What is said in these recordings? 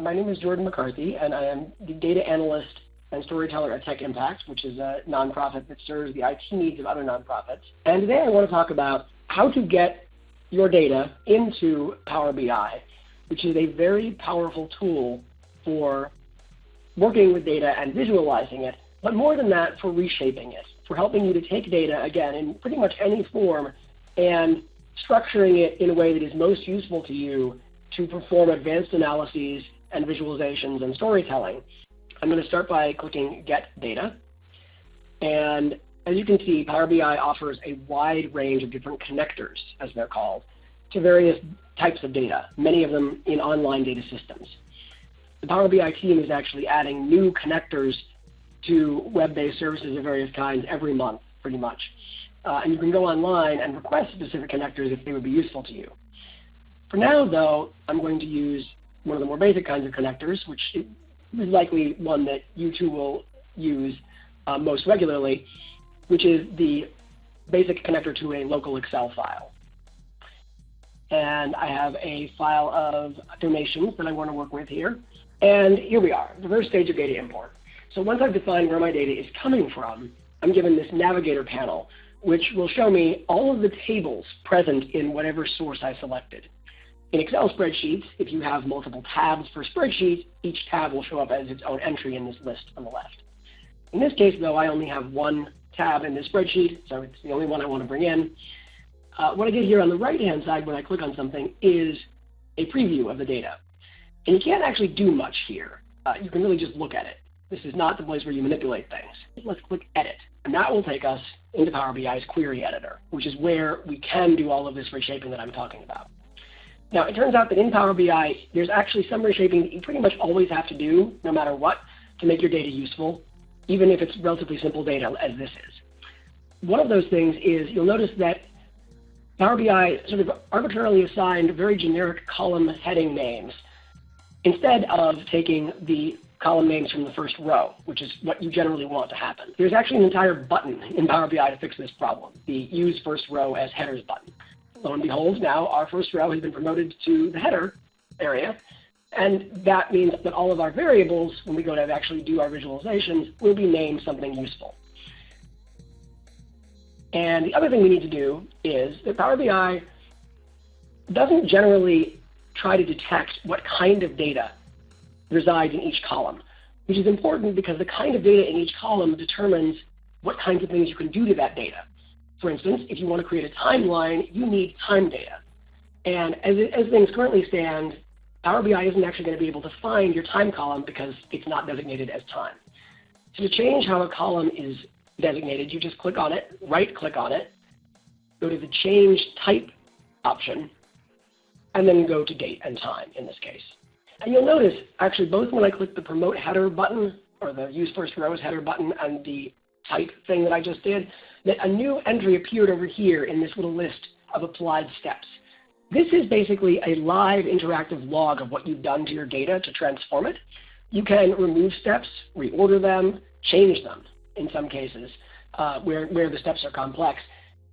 my name is Jordan McCarthy, and I am the data analyst and storyteller at Tech Impact, which is a nonprofit that serves the IT needs of other nonprofits. And today I want to talk about how to get your data into Power BI, which is a very powerful tool for working with data and visualizing it, but more than that, for reshaping it, for helping you to take data, again, in pretty much any form and structuring it in a way that is most useful to you to perform advanced analyses and visualizations and storytelling. I'm going to start by clicking Get Data. And as you can see, Power BI offers a wide range of different connectors, as they're called, to various types of data, many of them in online data systems. The Power BI team is actually adding new connectors to web-based services of various kinds every month, pretty much. Uh, and you can go online and request specific connectors if they would be useful to you. For now, though, I'm going to use one of the more basic kinds of connectors, which is likely one that you too will use uh, most regularly, which is the basic connector to a local Excel file. And I have a file of donations that I want to work with here. And here we are, the first stage of data import. So once I've defined where my data is coming from, I'm given this navigator panel, which will show me all of the tables present in whatever source I selected. In Excel spreadsheets, if you have multiple tabs for spreadsheets, each tab will show up as its own entry in this list on the left. In this case, though, I only have one tab in this spreadsheet, so it's the only one I want to bring in. Uh, what I get here on the right-hand side when I click on something is a preview of the data. And you can't actually do much here. Uh, you can really just look at it. This is not the place where you manipulate things. Let's click Edit. And that will take us into Power BI's Query Editor, which is where we can do all of this reshaping that I'm talking about. Now, it turns out that in Power BI, there's actually some reshaping that you pretty much always have to do, no matter what, to make your data useful, even if it's relatively simple data as this is. One of those things is you'll notice that Power BI sort of arbitrarily assigned very generic column heading names instead of taking the column names from the first row, which is what you generally want to happen. There's actually an entire button in Power BI to fix this problem, the Use First Row as Headers button. Lo and behold, now our first row has been promoted to the header area, and that means that all of our variables, when we go to actually do our visualizations, will be named something useful. And the other thing we need to do is that Power BI doesn't generally try to detect what kind of data resides in each column, which is important because the kind of data in each column determines what kinds of things you can do to that data. For instance, if you want to create a timeline, you need time data. And as, as things currently stand, Power BI isn't actually going to be able to find your time column because it's not designated as time. So to change how a column is designated, you just click on it, right-click on it, go to the Change Type option, and then go to Date and Time in this case. And you'll notice, actually, both when I click the Promote Header button, or the Use First Rows header button, and the Type thing that I just did, that a new entry appeared over here in this little list of applied steps. This is basically a live interactive log of what you've done to your data to transform it. You can remove steps, reorder them, change them in some cases uh, where, where the steps are complex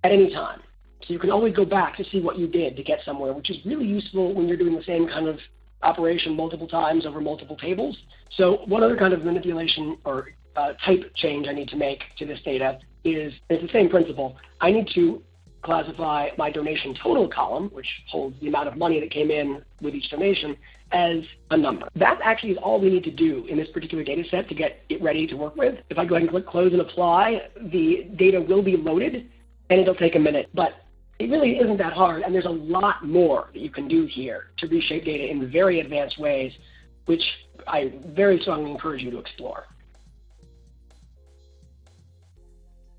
at any time. So you can always go back to see what you did to get somewhere, which is really useful when you're doing the same kind of operation multiple times over multiple tables. So one other kind of manipulation or uh, type change I need to make to this data is it's the same principle. I need to classify my donation total column, which holds the amount of money that came in with each donation, as a number. That actually is all we need to do in this particular data set to get it ready to work with. If I go ahead and click close and apply, the data will be loaded and it'll take a minute. But it really isn't that hard, and there's a lot more that you can do here to reshape data in very advanced ways, which I very strongly encourage you to explore.